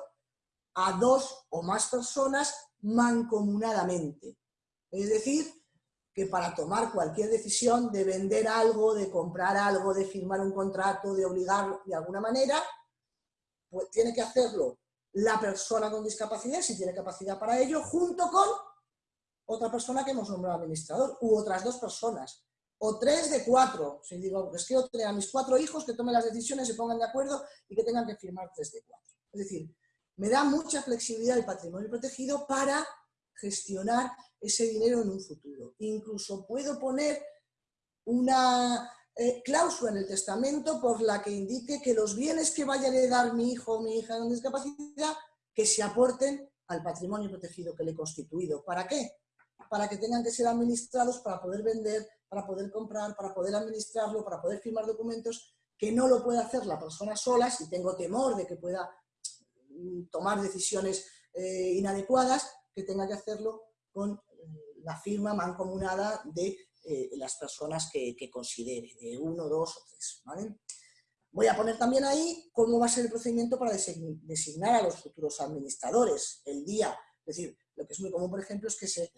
a dos o más personas mancomunadamente. Es decir, que para tomar cualquier decisión de vender algo, de comprar algo, de firmar un contrato, de obligar de alguna manera, pues tiene que hacerlo la persona con discapacidad, si tiene capacidad para ello, junto con otra persona que hemos nombrado administrador, u otras dos personas o tres de cuatro. Si digo, es tener a mis cuatro hijos que tomen las decisiones, se pongan de acuerdo y que tengan que firmar tres de cuatro. Es decir, me da mucha flexibilidad el patrimonio protegido para gestionar ese dinero en un futuro. Incluso puedo poner una eh, cláusula en el testamento por la que indique que los bienes que vaya a heredar mi hijo o mi hija con discapacidad, que se aporten al patrimonio protegido que le he constituido. ¿Para qué? Para que tengan que ser administrados para poder vender para poder comprar, para poder administrarlo, para poder firmar documentos, que no lo puede hacer la persona sola, si tengo temor de que pueda mm, tomar decisiones eh, inadecuadas, que tenga que hacerlo con eh, la firma mancomunada de eh, las personas que, considere, de uno, dos o tres. Voy a poner también ahí cómo va a ser el procedimiento para designar a los futuros administradores, el día. Es decir, lo que es muy común, por ejemplo, es que se,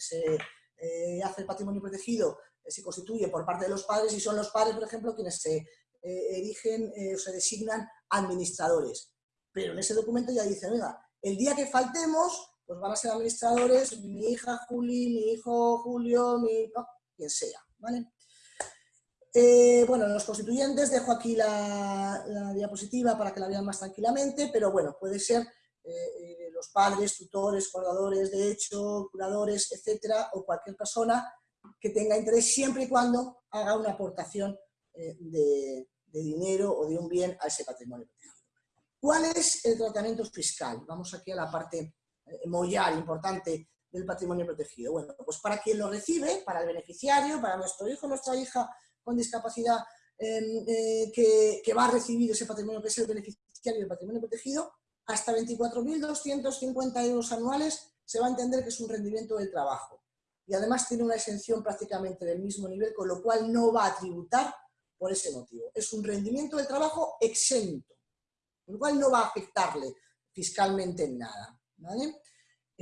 hace el patrimonio protegido se constituye por parte de los padres y son los padres, por ejemplo, quienes se eh, erigen eh, o se designan administradores. Pero en ese documento ya dice, venga, el día que faltemos, pues van a ser administradores mi hija Juli, mi hijo Julio, mi, quien sea, ¿vale? Eh, bueno, los constituyentes, dejo aquí la, diapositiva para que la vean más tranquilamente, pero bueno, puede ser eh, los padres, tutores, guardadores de hecho, curadores, etcétera, o cualquier persona que tenga interés siempre y cuando haga una aportación de, dinero o de un bien a ese patrimonio. ¿Cuál es el tratamiento fiscal? Vamos aquí a la parte mollar importante del patrimonio protegido. Bueno, pues para quien lo recibe, para el beneficiario, para nuestro hijo, nuestra hija con discapacidad em, eh, que, va a recibir ese patrimonio que es el beneficiario del patrimonio protegido, hasta 24.250 euros anuales se va a entender que es un rendimiento del trabajo. Y además tiene una exención prácticamente del mismo nivel, con lo cual no va a tributar por ese motivo. Es un rendimiento del trabajo exento, con lo cual no va a afectarle fiscalmente en nada.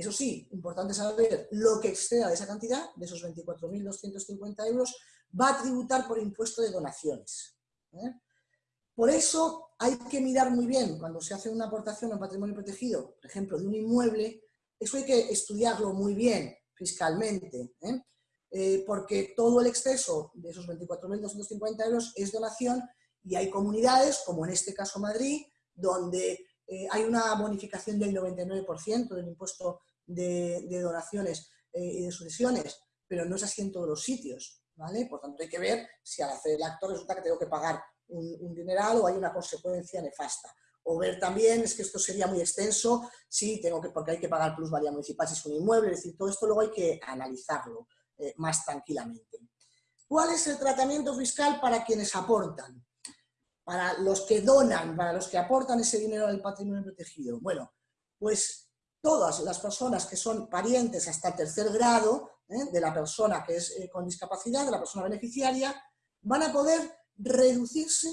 Eso sí, importante saber lo que exceda de esa cantidad, de esos 24.250 euros, va a tributar por impuesto de donaciones. ¿eh? Por eso hay que mirar muy bien cuando se hace una aportación a patrimonio protegido, por ejemplo, de un inmueble, eso hay que estudiarlo muy bien fiscalmente, ¿eh? Eh, porque todo el exceso de esos 24.250 euros es donación y hay comunidades, como en este caso Madrid, donde hay una bonificación del 99% del impuesto de, donaciones y de sucesiones, pero no es así en todos los sitios. Por tanto, hay que ver si al hacer el acto resulta que tengo que pagar un, dineral o hay una consecuencia nefasta. O ver también, es que esto sería muy extenso, si tengo que, porque hay que pagar plusvalía municipal si es un inmueble, es decir, todo esto luego hay que analizarlo eh, más tranquilamente. ¿Cuál es el tratamiento fiscal para quienes aportan? Para los que donan, para los que aportan ese dinero al patrimonio protegido. Bueno, pues todas las personas que son parientes hasta tercer grado ¿eh? de la persona que es eh, con discapacidad, de la persona beneficiaria, van a poder reducirse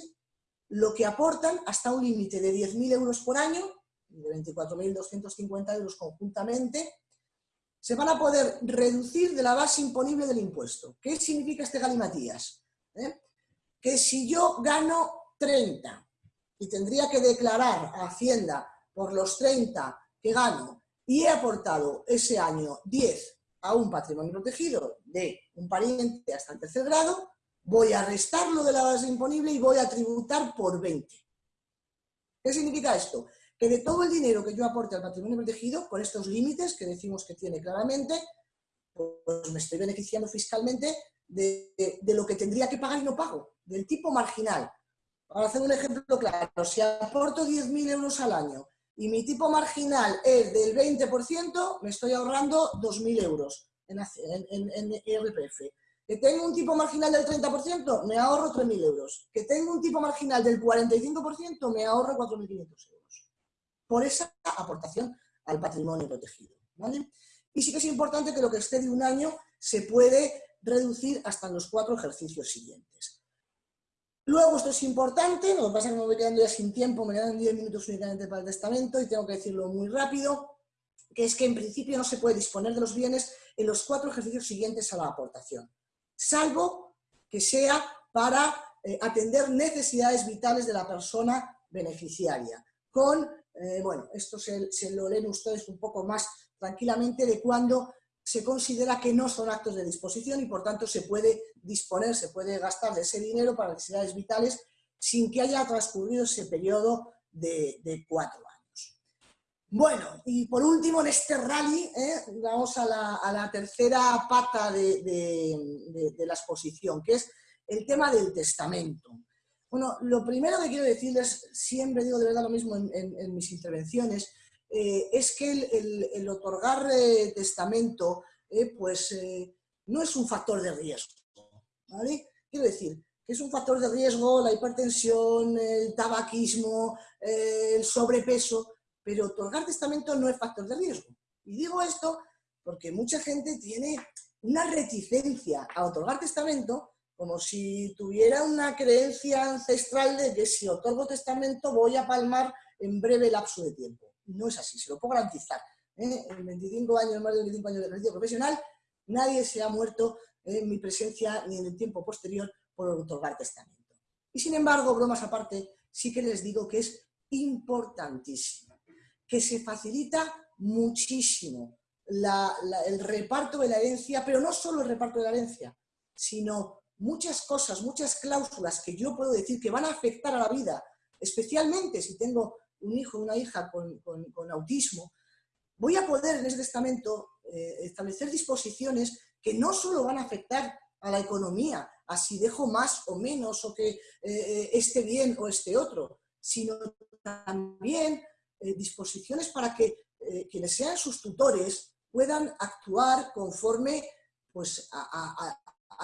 lo que aportan hasta un límite de 10.000 euros por año, de 24.250 euros conjuntamente, se van a poder reducir de la base imponible del impuesto. ¿Qué significa este galimatías? ¿Eh? Que si yo gano 30 y tendría que declarar a Hacienda por los 30 que gano y he aportado ese año 10 a un patrimonio protegido de un pariente hasta el tercer grado, voy a restarlo de la base imponible y voy a tributar por 20. ¿Qué significa esto? Que de todo el dinero que yo aporte al patrimonio protegido, con estos límites que decimos que tiene claramente, pues me estoy beneficiando fiscalmente de, lo que tendría que pagar y no pago, del tipo marginal. Para hacer un ejemplo claro, si aporto 10.000 euros al año y mi tipo marginal es del 20%, me estoy ahorrando 2.000 euros en, en. Que tengo un tipo marginal del 30%, me ahorro 3.000 euros. Que tengo un tipo marginal del 45%, me ahorro 4.500 euros. Por esa aportación al patrimonio protegido. Y sí que es importante que lo que esté de un año se puede reducir hasta los cuatro ejercicios siguientes. Luego, esto es importante, lo que pasa es que me voy quedando ya sin tiempo, me quedan 10 minutos únicamente para el testamento y tengo que decirlo muy rápido, que es que en principio no se puede disponer de los bienes en los cuatro ejercicios siguientes a la aportación, salvo que sea para eh, atender necesidades vitales de la persona beneficiaria, con, eh, bueno, esto se, se lo leen ustedes un poco más tranquilamente de cuando se considera que no son actos de disposición y por tanto se puede disponer, se puede gastar de ese dinero para necesidades vitales sin que haya transcurrido ese periodo de, cuatro años. Bueno, y por último en este rally ¿eh? vamos a la, tercera pata de, la exposición, que es el tema del testamento. Bueno, lo primero que quiero decirles, siempre digo de verdad lo mismo en mis intervenciones, eh, es que el, otorgar eh, testamento eh, pues, no es un factor de riesgo. Quiero decir, que es un factor de riesgo la hipertensión, el tabaquismo, el sobrepeso, pero otorgar testamento no es factor de riesgo. Y digo esto porque mucha gente tiene una reticencia a otorgar testamento como si tuviera una creencia ancestral de que si otorgo testamento voy a palmar en breve lapso de tiempo no es así, se lo puedo garantizar. ¿eh? En 25 años, más de 25 años de ejercicio profesional, nadie se ha muerto en mi presencia ni en el tiempo posterior por otorgar testamento. Y sin embargo, bromas aparte, sí que les digo que es importantísimo, que se facilita muchísimo el reparto de la herencia, pero no solo el reparto de la herencia, sino muchas cosas, muchas cláusulas que yo puedo decir que van a afectar a la vida, especialmente si tengo un hijo o una hija con, autismo, voy a poder en ese testamento eh, establecer disposiciones que no solo van a afectar a la economía, a si dejo más o menos, o que eh, esté bien o esté otro, sino también eh, disposiciones para que quienes sean sus tutores puedan actuar conforme pues, a,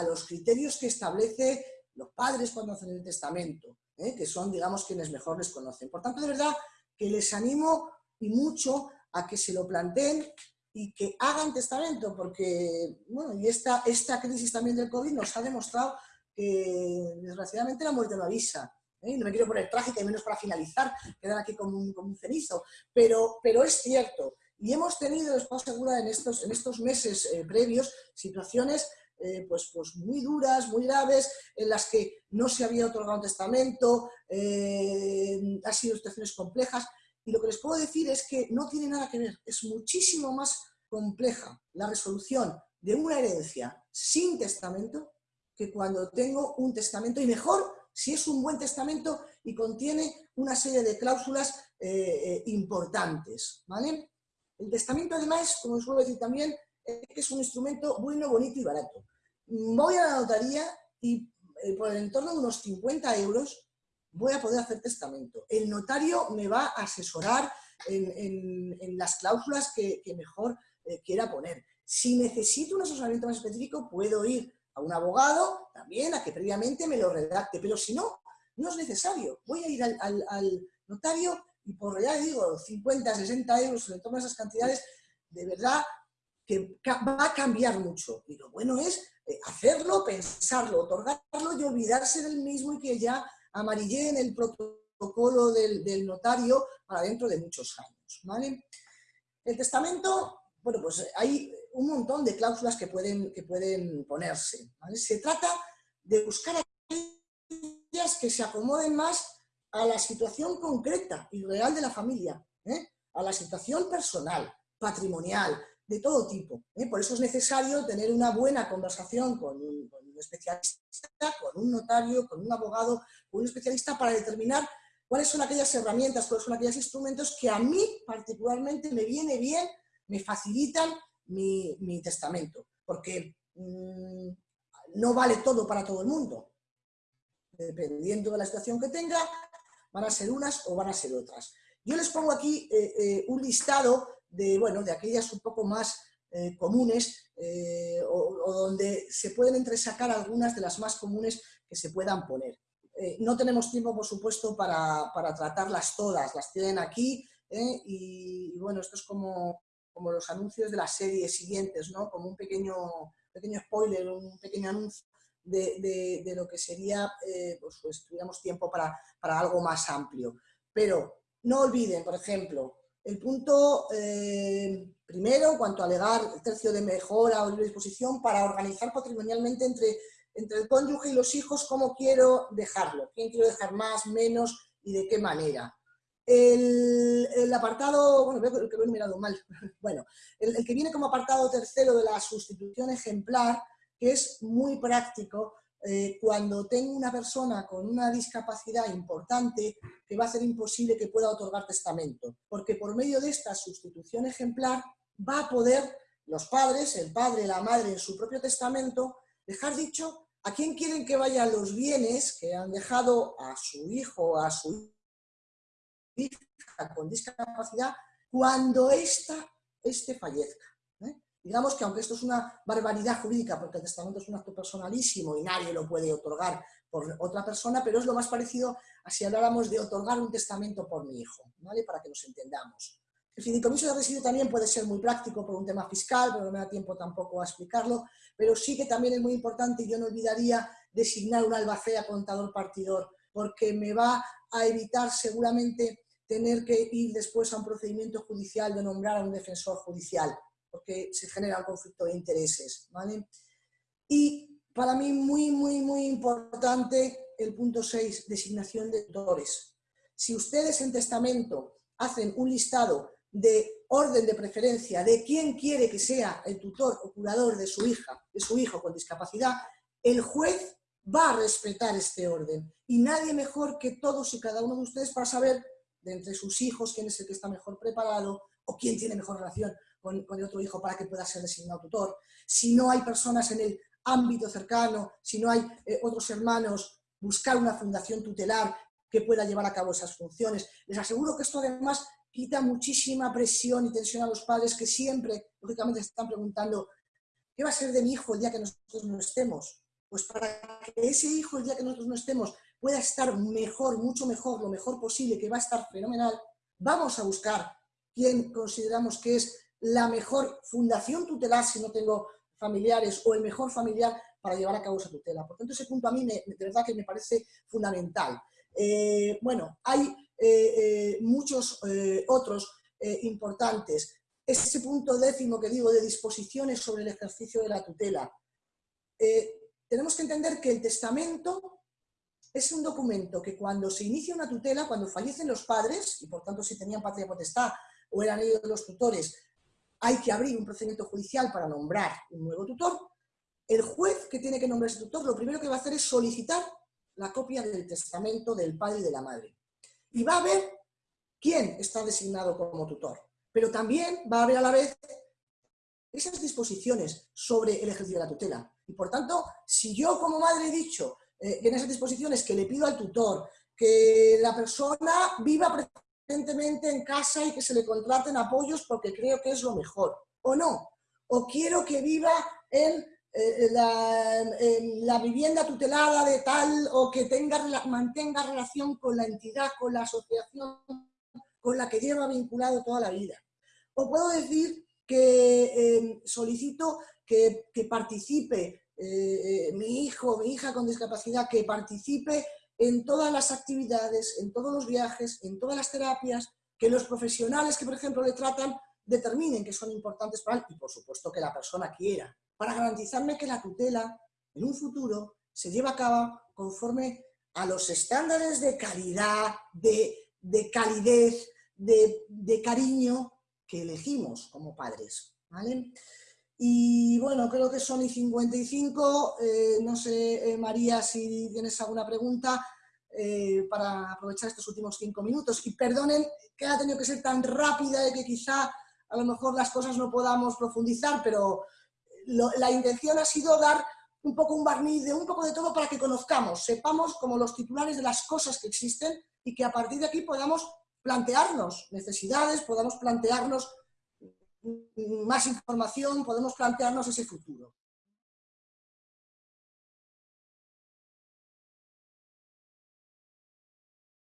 los criterios que establece los padres cuando hacen el testamento, que son, digamos, quienes mejor les conocen. Por tanto, de verdad, que les animo y mucho a que se lo planteen y que hagan testamento, porque bueno, y esta, esta crisis también del COVID nos ha demostrado que desgraciadamente la muerte no avisa. ¿eh? No me quiero poner trágica y menos para finalizar, quedar aquí como un, como un cenizo, pero, pero es cierto. Y hemos tenido, les puedo asegurar, en estos, en estos meses eh, previos, situaciones eh, pues, pues muy duras, muy graves, en las que no se había otorgado un testamento, eh, ha sido situaciones complejas, y lo que les puedo decir es que no tiene nada que ver, es muchísimo más compleja la resolución de una herencia sin testamento que cuando tengo un testamento, y mejor si es un buen testamento y contiene una serie de cláusulas eh, importantes. ¿vale? El testamento además, como suelo decir también, es un instrumento bueno, bonito y barato. Voy a la notaría y eh, por el entorno de unos 50 euros voy a poder hacer testamento. El notario me va a asesorar en, las cláusulas que, mejor eh, quiera poner. Si necesito un asesoramiento más específico, puedo ir a un abogado también a que previamente me lo redacte, pero si no, no es necesario. Voy a ir al, notario y por ya digo, 50, 60 euros en torno a esas cantidades, de verdad que va a cambiar mucho. Y lo bueno es eh, hacerlo, pensarlo, otorgarlo y olvidarse del mismo y que ya en el protocolo del, notario para dentro de muchos años. ¿vale? El testamento, bueno, pues hay un montón de cláusulas que pueden, que pueden ponerse. Se trata de buscar aquellas que se acomoden más a la situación concreta y real de la familia, ¿eh? a la situación personal, patrimonial, de todo tipo. ¿eh? Por eso es necesario tener una buena conversación con un, especialista, con un notario, con un abogado, con un especialista para determinar cuáles son aquellas herramientas, cuáles son aquellos instrumentos que a mí particularmente me viene bien, me facilitan mi, testamento. Porque mm, no vale todo para todo el mundo. Dependiendo de la situación que tenga, van a ser unas o van a ser otras. Yo les pongo aquí eh, eh, un listado de, bueno, de aquellas un poco más eh, comunes eh, o, donde se pueden entresacar algunas de las más comunes que se puedan poner. Eh, no tenemos tiempo, por supuesto, para, tratarlas todas, las tienen aquí y, bueno, esto es como, como los anuncios de las series siguientes, ¿no? como un pequeño, pequeño spoiler, un pequeño anuncio de, de, lo que sería, pues, pues, tuviéramos tiempo para, para algo más amplio. Pero no olviden, por ejemplo, el punto eh, primero, cuanto a alegar el tercio de mejora o libre disposición para organizar patrimonialmente entre, entre el cónyuge y los hijos cómo quiero dejarlo, quién quiero dejar más, menos y de qué manera. El, apartado, bueno, creo que lo he mirado mal, bueno, el, que viene como apartado tercero de la sustitución ejemplar, que es muy práctico, eh, cuando tengo una persona con una discapacidad importante que va a ser imposible que pueda otorgar testamento, porque por medio de esta sustitución ejemplar va a poder los padres, el padre, la madre en su propio testamento, dejar dicho a quién quieren que vayan los bienes que han dejado a su hijo o a su hija con discapacidad cuando ésta este fallezca. Digamos que aunque esto es una barbaridad jurídica, porque el testamento es un acto personalísimo y nadie lo puede otorgar por otra persona, pero es lo más parecido a si habláramos de otorgar un testamento por mi hijo, ¿vale? Para que nos entendamos. El fideicomiso de residuo también puede ser muy práctico por un tema fiscal, pero no me da tiempo tampoco a explicarlo, pero sí que también es muy importante y yo no olvidaría designar un albacea contador partidor, porque me va a evitar seguramente tener que ir después a un procedimiento judicial de nombrar a un defensor judicial porque se genera un conflicto de intereses. ¿vale? Y para mí muy, muy, muy importante el punto 6, designación de tutores. Si ustedes en testamento hacen un listado de orden de preferencia de quién quiere que sea el tutor o curador de su hija, de su hijo con discapacidad, el juez va a respetar este orden. Y nadie mejor que todos y cada uno de ustedes para saber de entre sus hijos quién es el que está mejor preparado o quién tiene mejor relación con, el otro hijo para que pueda ser designado tutor. Si no hay personas en el ámbito cercano, si no hay eh, otros hermanos, buscar una fundación tutelar que pueda llevar a cabo esas funciones. Les aseguro que esto además quita muchísima presión y tensión a los padres que siempre, lógicamente, están preguntando ¿qué va a ser de mi hijo el día que nosotros no estemos? Pues para que ese hijo el día que nosotros no estemos pueda estar mejor, mucho mejor, lo mejor posible, que va a estar fenomenal, vamos a buscar quién consideramos que es la mejor fundación tutelar si no tengo familiares o el mejor familiar para llevar a cabo esa tutela. Por tanto, ese punto a mí de verdad que me parece fundamental. Eh, bueno, hay eh, eh, muchos otros importantes. Ese punto décimo que digo de disposiciones sobre el ejercicio de la tutela. tenemos que entender que el testamento es un documento que cuando se inicia una tutela, cuando fallecen los padres, y por tanto si tenían patria potestad o eran ellos los tutores, hay que abrir un procedimiento judicial para nombrar un nuevo tutor, el juez que tiene que nombrar ese tutor lo primero que va a hacer es solicitar la copia del testamento del padre y de la madre. Y va a ver quién está designado como tutor. Pero también va a ver a la vez esas disposiciones sobre el ejercicio de la tutela. Y por tanto, si yo como madre he dicho eh, en esas disposiciones que le pido al tutor que la persona viva preferentemente en casa y que se le contraten apoyos porque creo que es lo mejor, o no, o quiero que viva en eh, la, vivienda tutelada de tal o que tenga, mantenga relación con la entidad, con la asociación con la que lleva vinculado toda la vida. O puedo decir que eh, solicito que, participe eh, mi hijo, mi hija con discapacidad, que participe en todas las actividades, en todos los viajes, en todas las terapias, que los profesionales que, por ejemplo, le tratan determinen que son importantes para él y, por supuesto, que la persona quiera para garantizarme que la tutela en un futuro se lleva a cabo conforme a los estándares de calidad, de, calidez, de, cariño que elegimos como padres. Y bueno, creo que son y 55, eh, no sé, eh, María, si tienes alguna pregunta eh, para aprovechar estos últimos cinco minutos. Y perdonen que ha tenido que ser tan rápida y que quizá a lo mejor las cosas no podamos profundizar, pero la intención ha sido dar un poco un barniz de un poco de todo para que conozcamos, sepamos como los titulares de las cosas que existen y que a partir de aquí podamos plantearnos necesidades, podamos plantearnos más información, podemos plantearnos ese futuro.